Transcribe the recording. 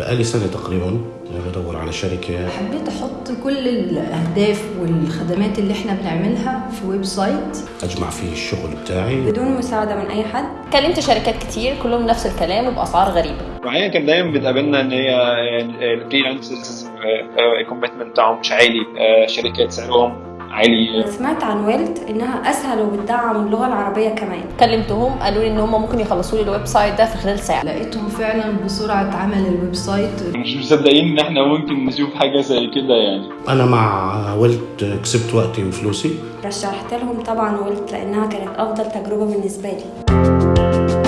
بقالي سنة تقريبا بدور على شركة. حبيت أحط كل الأهداف والخدمات اللي إحنا بنعملها في website. أجمع فيه الشغل بتاعي. بدون مساعدة من أي حد. كلمت شركات كتير كلهم نفس الكلام وباسعار غريبة. وحقيقة كان دايما بتقابلنا إن هي ال freelancers ال commitment بتاعهم مش عالي آه، شركات سعرهم عالي. سمعت عن Wuilt إنها أسهل وبتدعم اللغة العربية كمان. كلمتهم قالوا لي إن هم ممكن يخلصوا لي ال website ده في خلال ساعة. لقيتهم فعلا بسرعة عمل ال website. مش مصدقين إن إحنا ممكن نشوف حاجة زي كده يعني. أنا مع ولت كسبت وقتي وفلوسي. رشحت لهم طبعا ويلت لأنها كانت أفضل تجربة بالنسبة لي.